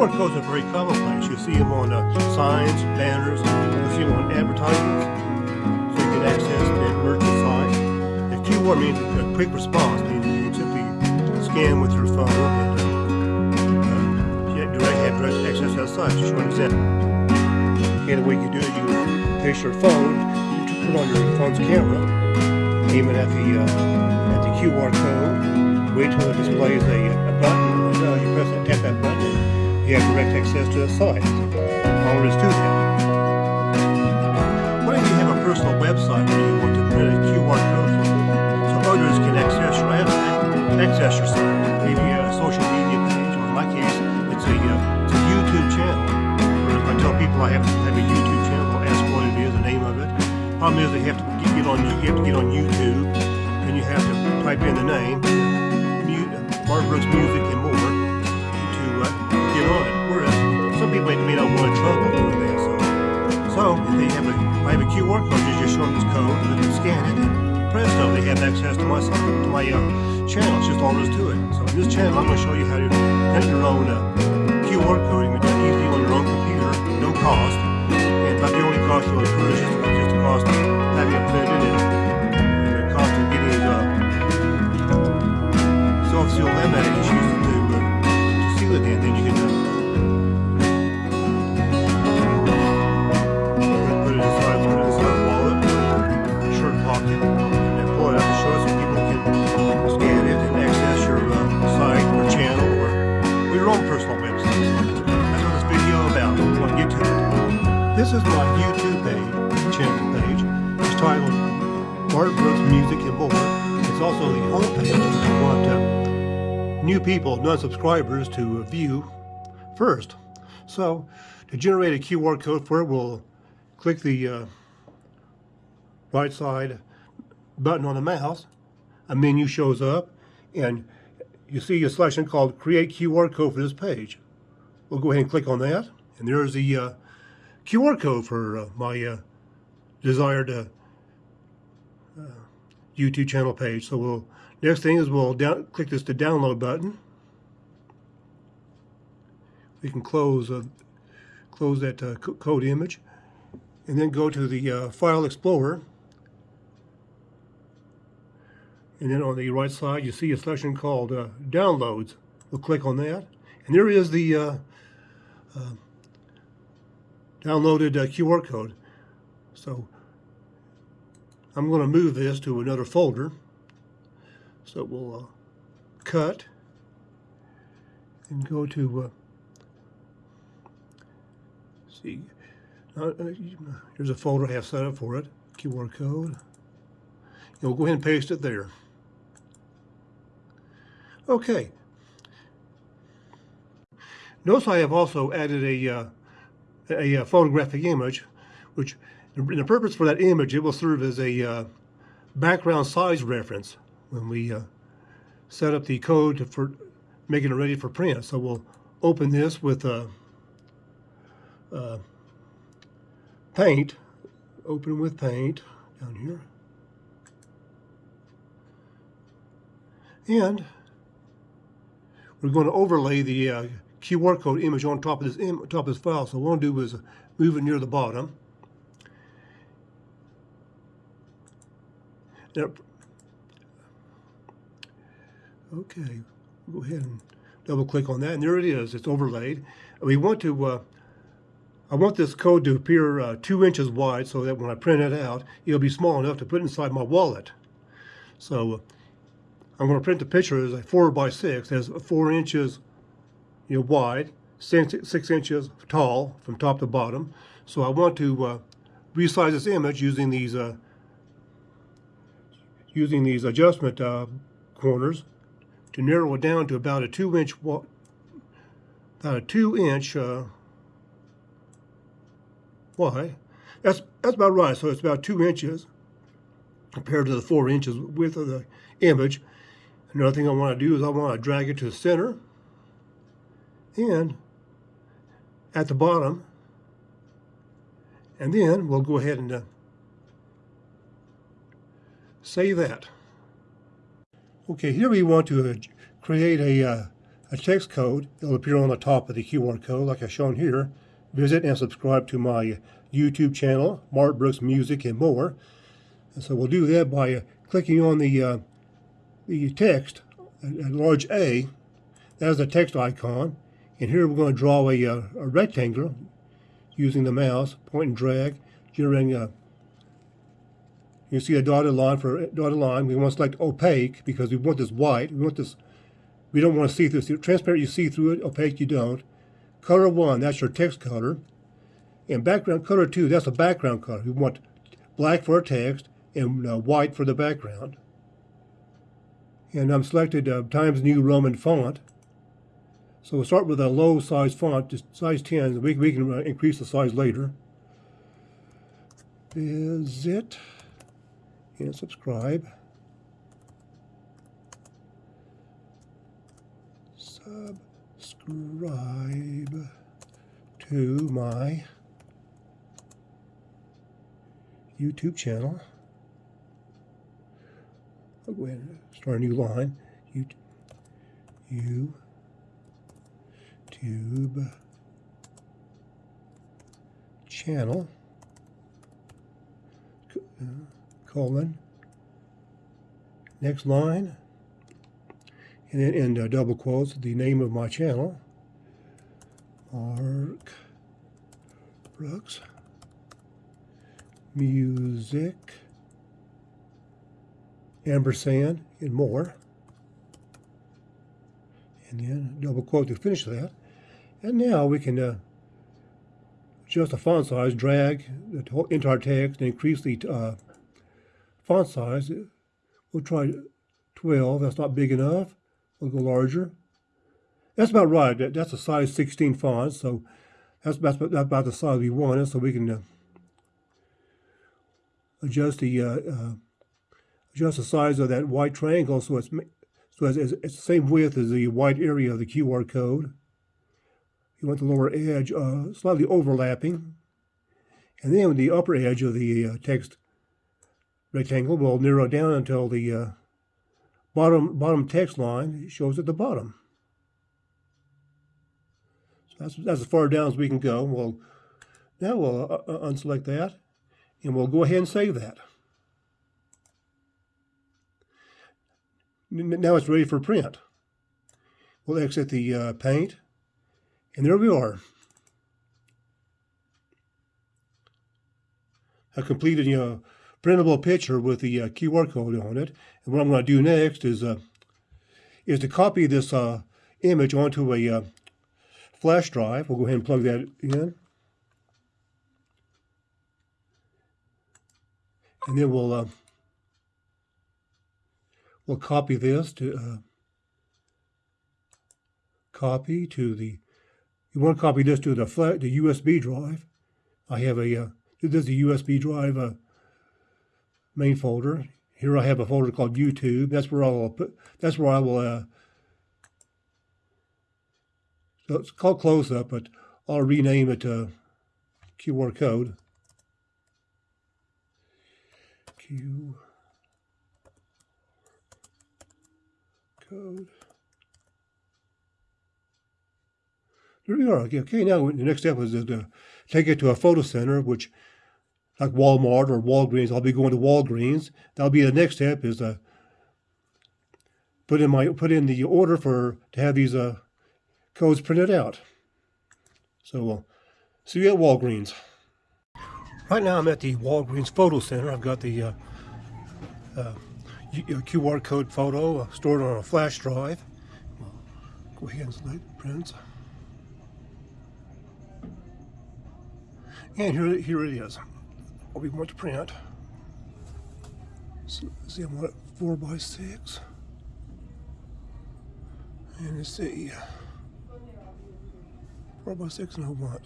QR codes are very commonplace. You see them on uh, signs, banners, you see them on advertisements, so you can access the merchant site. The QR means a quick response, means you can simply scan with your phone and uh, direct, direct access to that site. Just one example. The way you do it, you place your phone, you put on your phone's camera, aim it at the uh, at the QR code, wait till it displays a, a button, you have direct access to the site. All is to that. What if you have a personal website where you want to print a QR code? So others can access your access your site, maybe a social media page, or in my case, it's a uh, it's a YouTube channel. I tell people I have, have a YouTube channel, I'll ask what it is, the name of it. Problem is they have to get, on you have to get on YouTube, and you have to type in the name, Mark Brooks Music and more not trouble doing that. So, so if they have a, if I have a QR code, you just show them this code, and then scan it, and presto, they have access to my to my uh, channel. It's just all there is to it. So in this channel, I'm going to show you how to print your own uh, QR code. You can it easily on your own computer, no cost. And about the only cost you'll incur is just, just the cost of having it printed and, and the cost of getting it uh, self-seal laminated issues to, uh, to seal it in. Then you can This is my YouTube page, channel page. It's titled Mark Brooks Music and More. It's also the homepage if you want uh, new people, non-subscribers to view first. So to generate a QR code for it, we'll click the uh, right side button on the mouse. A menu shows up and you see a selection called Create QR Code for this page. We'll go ahead and click on that. And there's the uh, QR code for uh, my uh, desired uh, YouTube channel page. So we'll next thing is we'll down, click this to download button. We can close uh, close that uh, code image, and then go to the uh, File Explorer. And then on the right side, you see a section called Downloads. We'll click on that, and there is the downloaded a QR code. So I'm going to move this to another folder. So we'll uh, cut and go to uh, see. Uh, there's a folder I have set up for it. QR code. And we'll go ahead and paste it there. Okay. Notice I have also added a, uh, a, a, photographic image, which the purpose for that image, it will serve as a uh, background size reference when we uh, set up the code for making it ready for print. So we'll open this with uh, uh, paint, open with paint down here. And we're going to overlay the uh, QR code image on top of this top of this file. So what we'll do is move it near the bottom. Now, okay, go ahead and double click on that, and there it is. It's overlaid. We want to. Uh, I want this code to appear uh, two inches wide, so that when I print it out, it'll be small enough to put inside my wallet. So uh, I'm going to print the picture as a four by six, as four inches you know, wide, six, inches tall from top to bottom. So I want to uh, resize this image using these uh, using these adjustment uh, corners to narrow it down to about a two inch about a two inch uh, wide. That's that's about right. So it's about two inches compared to the four inches width of the image. Another thing I want to do is I want to drag it to the center and at the bottom and then we'll go ahead and uh, save that. Okay, here we want to uh, create a, uh, a text code. It'll appear on the top of the QR code like I've shown here. Visit and subscribe to my YouTube channel, Mark Brooks Music and more. And so we'll do that by uh, clicking on the, uh, the text, a, a large A. That is the text icon. And here we're going to draw a, uh, a rectangle using the mouse, point and drag, generating a you see a dotted line for dotted line. We want to select opaque because we want this white. We want this. We don't want to see through. See, transparent, you see through it. Opaque, you don't. Color one, that's your text color. And background color two, that's a background color. We want black for our text and uh, white for the background. And I'm selected uh, Times New Roman font. So we'll start with a low size font, just size 10. We, we can uh, increase the size later. Visit and subscribe. Subscribe to my YouTube channel. I'll go ahead and start a new line. YouTube, YouTube channel. Colon, next line, and then in uh, double quotes, the name of my channel, Mark Brooks Music, ampersand, and more. And then double quote to finish that. And now we can uh, adjust the font size, drag the entire text, and increase the uh, font size, we'll try 12. That's not big enough. We'll go larger. That's about right. That's a size 16 font, so that's about, that's about the size we want so we can uh, adjust the uh, uh, adjust the size of that white triangle so it's so it's, it's, the same width as the white area of the QR code. You want the lower edge uh, slightly overlapping, and then the upper edge of the uh, text rectangle will narrow down until the uh, bottom bottom text line shows at the bottom. So that's, that's as far down as we can go. We'll, now we'll uh, uh unselect that, and we'll go ahead and save that. Now it's ready for print. We'll exit the uh, paint, and there we are. I completed, you know, printable picture with the uh, QR code on it. And what I'm going to do next is uh, is to copy this uh, image onto a uh, flash drive. We'll go ahead and plug that in. And then we'll uh, we'll copy this to uh, copy to the you want to copy this to the flat the USB drive. I have a this is a USB drive main folder. Here I have a folder called YouTube. That's where I will put. That's where I will. Uh, so it's called close up, but I'll rename it to QR code. Q code. There we are. Okay, now the next step is to take it to a photo center, which like Walmart or Walgreens. I'll be going to Walgreens. That'll be the next step is to put in my put in the order for to have these uh, codes printed out. So we'll see you at Walgreens. Right now I'm at the Walgreens Photo Center. I've got the uh, uh, QR code photo uh, stored on a flash drive. Go ahead and select print. And here, here it is what we want to print. So, see, I want it four by six. And let's see, four by six and I want.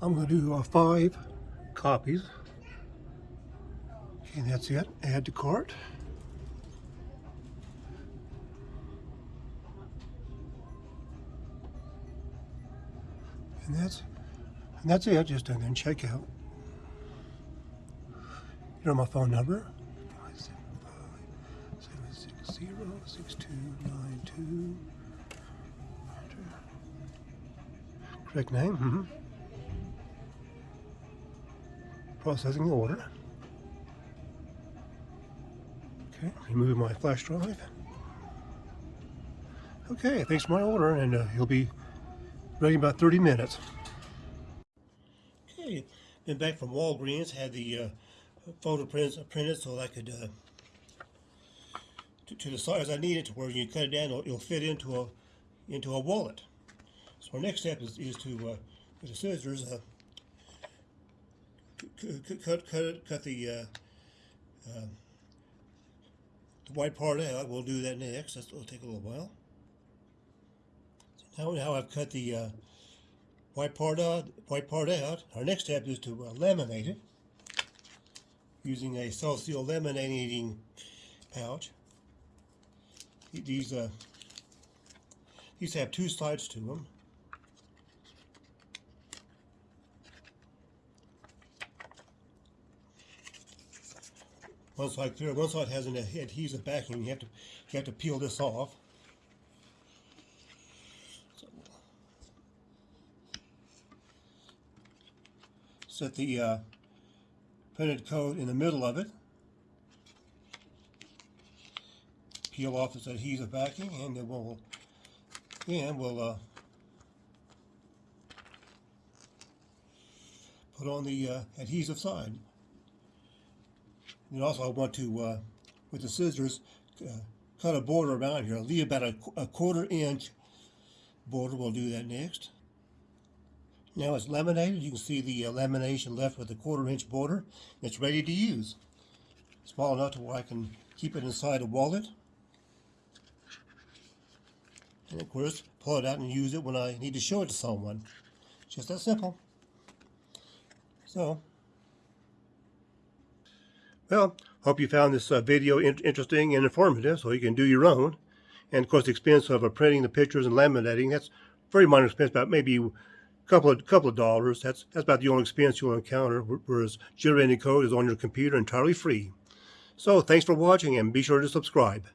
I'm going to do uh, five copies. And that's it. Add to cart. And that's and that's it, just and then check out. You know my phone number? zero six two nine two. Correct name. Mm-hmm. Processing the order. Okay, remove my flash drive. Okay, thanks for my order, and uh, he'll be ready in about 30 minutes. Okay, been back from Walgreens, had the uh, photo prints printed so I could uh, to, to the size I need it to where you cut it down, it'll, it'll fit into a into a wallet. So our next step is, is to uh, with the scissors uh, cut cut cut the uh, uh, the white part out. We'll do that next. That's, it'll take a little while. Now, now I've cut the uh, white part out. White part out. Our next step is to uh, laminate it using a self-seal laminating pouch. These uh, these have two sides to them. One side clear, one side has an adhesive backing. You have to you have to peel this off. Set the uh, printed code in the middle of it. Peel off this adhesive backing, and then we'll and we'll uh, put on the uh, adhesive side. And also I want to, uh, with the scissors, uh, cut a border around here. Leave about a, a quarter inch border. We'll do that next. Now it's laminated. You can see the uh, lamination left with a quarter inch border. It's ready to use. Small enough to where I can keep it inside a wallet. And of course, pull it out and use it when I need to show it to someone. Just that simple. So, well, hope you found this uh, video in interesting and informative so you can do your own. And of course, the expense of uh, printing the pictures and laminating, that's very minor expense, about maybe couple of, couple of dollars. That's, that's about the only expense you'll encounter, whereas generating code is on your computer entirely free. So thanks for watching and be sure to subscribe.